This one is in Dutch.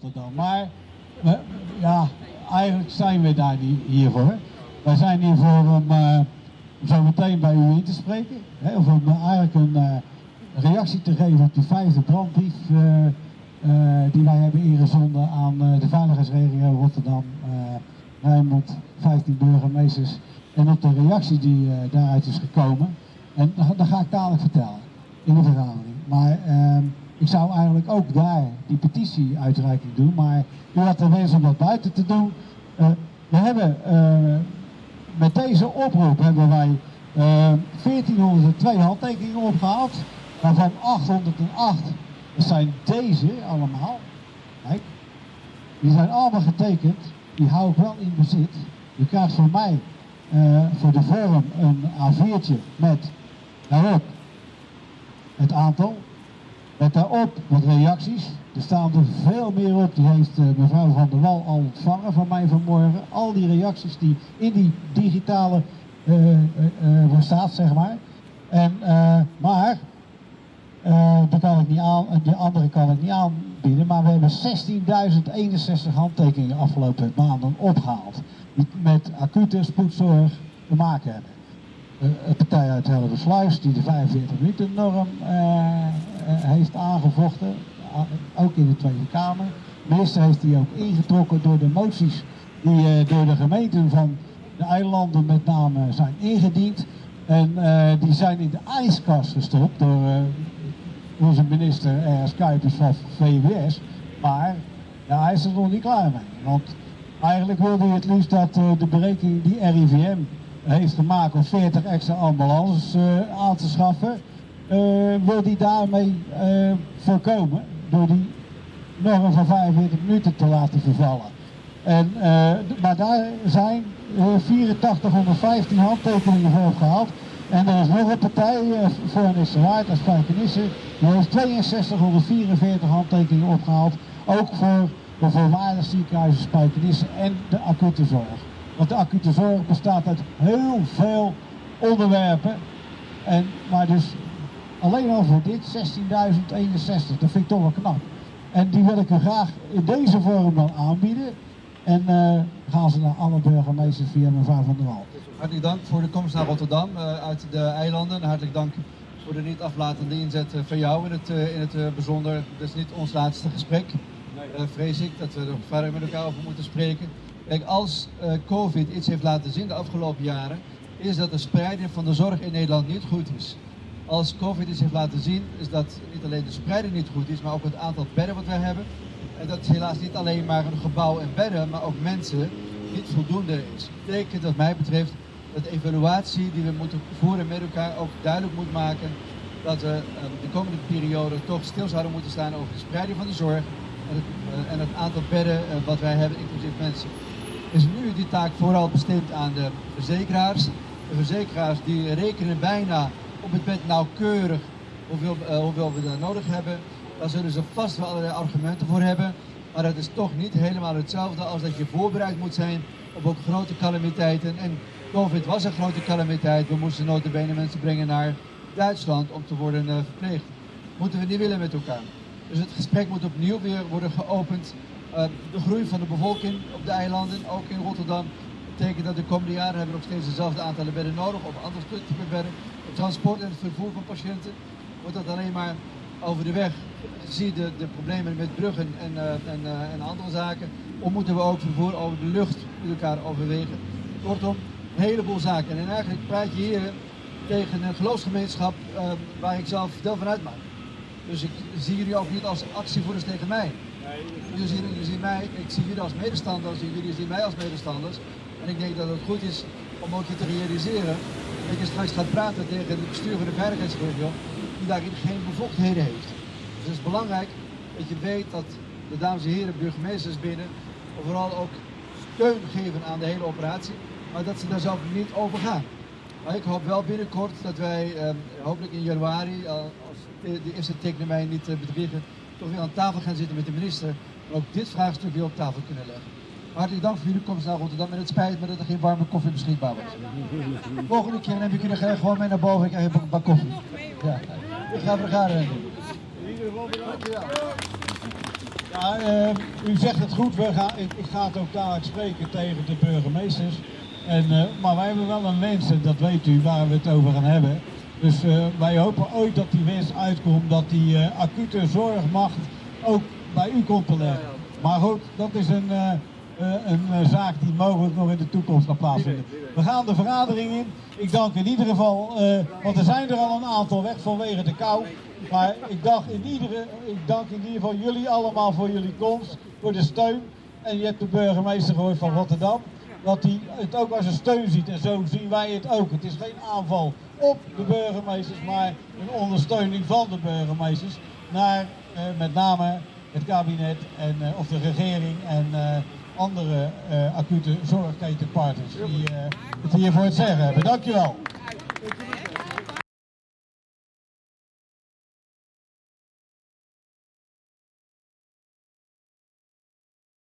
Rotterdam. Maar we- ja, eigenlijk zijn we daar niet hiervoor. Wij zijn hier voor om eh, zo meteen bij u in te spreken. Hè, of om eh, eigenlijk een eh, reactie te geven op die vijfde brandbrief die wij hebben ingezonden aan de veiligheidsregio Rotterdam, Rijnmond, 15 burgemeesters. En op de reactie die daaruit is gekomen. En dat, dat ga ik dadelijk vertellen in de vergadering. Maar ehm, ik zou eigenlijk ook daar die petitie-uitreiking doen. Maar u had de wens om dat buiten te doen. Eh, we hebben eh, met deze oproep hebben wij eh 1402 handtekeningen opgehaald. Waarvan 808 dat zijn deze allemaal. Kijk, die zijn allemaal getekend. Die hou ik wel in bezit. U krijgt van mij eh, voor de vorm een A4'tje met het aantal. Met daarop wat reacties. Er staan er veel meer op. Die heeft eh, mevrouw Van der Wal al ontvangen van mij vanmorgen. Al die reacties die in die digitale eh, staat, zeg maar. En, maar die kan ik niet aan, die andere kan ik niet aanbieden. Maar we hebben 16.061 handtekeningen afgelopen maanden opgehaald. Die met acute spoedzorg te maken hebben. Een partij uit Helleversluis die de 45 minuten norm heeft aangevochten. A- ook in de Tweede Kamer. De minister heeft die ook ingetrokken door de moties die eh, door de gemeenten van de eilanden met name zijn ingediend. En eh, die zijn in de ijskast gestopt door eh, onze minister R.S. Kuipers van VWS. Maar hij is er nog niet klaar mee. Want eigenlijk wilde hij het liefst dat eh, de berekening die RIVM heeft gemaakt om 40 extra ambulances eh, aan te schaffen, eh, wil hij daarmee eh, voorkomen door die norm van 45 minuten te laten vervallen. En, eh, maar daar zijn eh, 8415 handtekeningen voor opgehaald. En er is nog een partij eh, voor een Waard als Spijkenisse. Die heeft 6244 handtekeningen opgehaald. Ook voor de voorwaardig ziekenhuizen Spijkenisse en de acute zorg. Want de acute zorg bestaat uit heel veel onderwerpen. En, maar dus alleen al voor dit 16.061. Dat vind ik toch wel knap. En die wil ik u graag in deze vorm dan aanbieden. En eh, gaan ze naar alle burgemeesters via mevrouw Van der Wal. Hartelijk dank voor de komst naar Rotterdam eh, uit de eilanden. En hartelijk dank voor de niet aflatende inzet eh, van jou in het, in het bijzonder. Dit is niet ons laatste gesprek. Vrees ik dat we er verder met elkaar over moeten spreken. Kijk, als COVID iets heeft laten zien de afgelopen jaren, is dat de spreiding van de zorg in Nederland niet goed is. Als COVID iets heeft laten zien, is dat niet alleen de spreiding niet goed is, maar ook het aantal bedden wat we hebben. En dat helaas niet alleen maar een gebouw en bedden, maar ook mensen niet voldoende is. Dat betekent wat mij betreft dat de evaluatie die we moeten voeren met elkaar ook duidelijk moet maken dat we eh, de komende periode toch stil zouden moeten staan over de spreiding van de zorg en het, eh, en het aantal bedden eh, wat wij hebben, inclusief mensen. Is nu die taak vooral bestemd aan de verzekeraars. De verzekeraars die rekenen bijna op het bed nauwkeurig hoeveel, eh, hoeveel we daar nodig hebben. Daar zullen ze vast wel allerlei argumenten voor hebben. Maar het is toch niet helemaal hetzelfde als dat je voorbereid moet zijn op ook grote calamiteiten. En COVID was een grote calamiteit. We moesten notabene mensen brengen naar Duitsland om te worden eh, verpleegd. Moeten we niet willen met elkaar. Dus het gesprek moet opnieuw weer worden geopend. Eh, de groei van de bevolking op de eilanden, ook in Rotterdam, betekent dat de komende jaren hebben we nog steeds dezelfde aantallen bedden nodig, of andere type bedden. Het transport en het vervoer van patiënten wordt dat alleen maar over de weg. Zie de, de problemen met bruggen en, eh, en, eh, en andere zaken. Of moeten we ook vervoer over de lucht met elkaar overwegen. Kortom, een heleboel zaken. En eigenlijk praat je hier tegen een geloofsgemeenschap eh, waar ik zelf deel van uitmaak. Dus ik zie jullie ook niet als actievoerders tegen mij. Jullie zien, jullie zien mij, ik zie jullie als medestanders en jullie zien mij als medestanders. En ik denk dat het goed is om ook je te realiseren dat je straks gaat praten tegen de veiligheidsregio die daarin geen bevoegdheden heeft. Dus het is belangrijk dat je weet dat de dames en heren burgemeesters binnen vooral ook steun geven aan de hele operatie, maar dat ze daar zelf niet over gaan. Maar ik hoop wel binnenkort dat wij, eh, hopelijk in januari, eh, als de, eerste mij niet eh, toch weer aan tafel gaan zitten met de minister. En ook dit vraagstuk weer op tafel kunnen leggen. Hartelijk dank voor jullie komst naar Rotterdam. En het spijt me dat er geen warme koffie beschikbaar was. Volgende keer neem ik jullie gewoon mee naar boven en krijg je een bak koffie. Ja. Ik ga vergaderen doen. In ieder geval bedankt. Ja. Eh, u zegt het goed, we gaan, ik, ik ga het ook dadelijk spreken tegen de burgemeesters. En, eh, maar wij hebben wel een wens, en dat weet u, waar we het over gaan hebben. Dus eh, wij hopen ooit dat die wens uitkomt, dat die acute zorgmacht ook bij u komt te liggen. Maar goed, dat is een, een eh, zaak die mogelijk nog in de toekomst gaat plaatsvinden. We gaan de vergadering in. Ik dank in ieder geval, eh, want er zijn er al een aantal weg vanwege de kou. Maar ik dank, in iedere, ik dank in ieder geval jullie allemaal voor jullie komst, voor de steun. En je hebt de burgemeester gehoord van Rotterdam, dat hij het ook als een steun ziet. En zo zien wij het ook. Het is geen aanval op de burgemeesters, maar een ondersteuning van de burgemeesters naar eh, met name het kabinet en, eh, of de regering en eh, andere eh, acute zorgketenpartners die eh, het hier voor het zeggen hebben. Dankjewel.